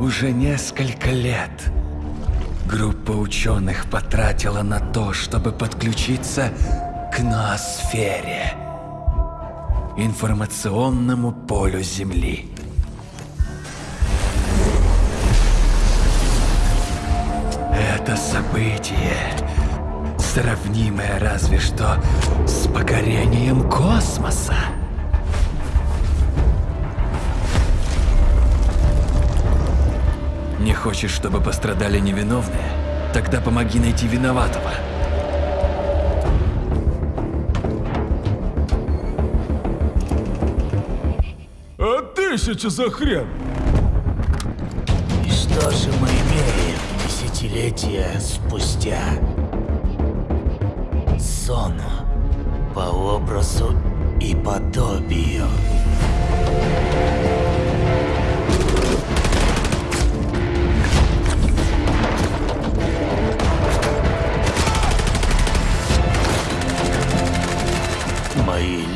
Уже несколько лет группа ученых потратила на то, чтобы подключиться к ноосфере, информационному полю Земли. Это событие, сравнимое разве что с покорением космоса. Хочешь, чтобы пострадали невиновные? Тогда помоги найти виноватого. А тысяча за хрен! И что же мы имеем десятилетия спустя? Сон по образу и подобию.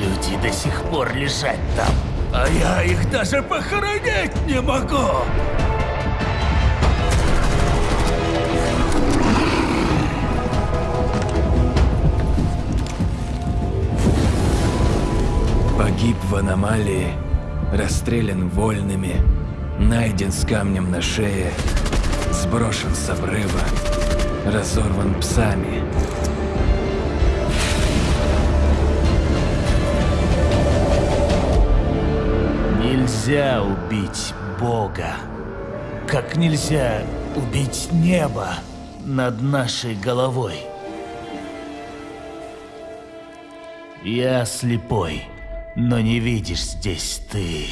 Люди до сих пор лежат там, а я их даже похоронить не могу. Погиб в аномалии, расстрелян вольными, найден с камнем на шее, сброшен с обрыва, разорван псами. Нельзя убить Бога, как нельзя убить небо над нашей головой. Я слепой, но не видишь здесь ты.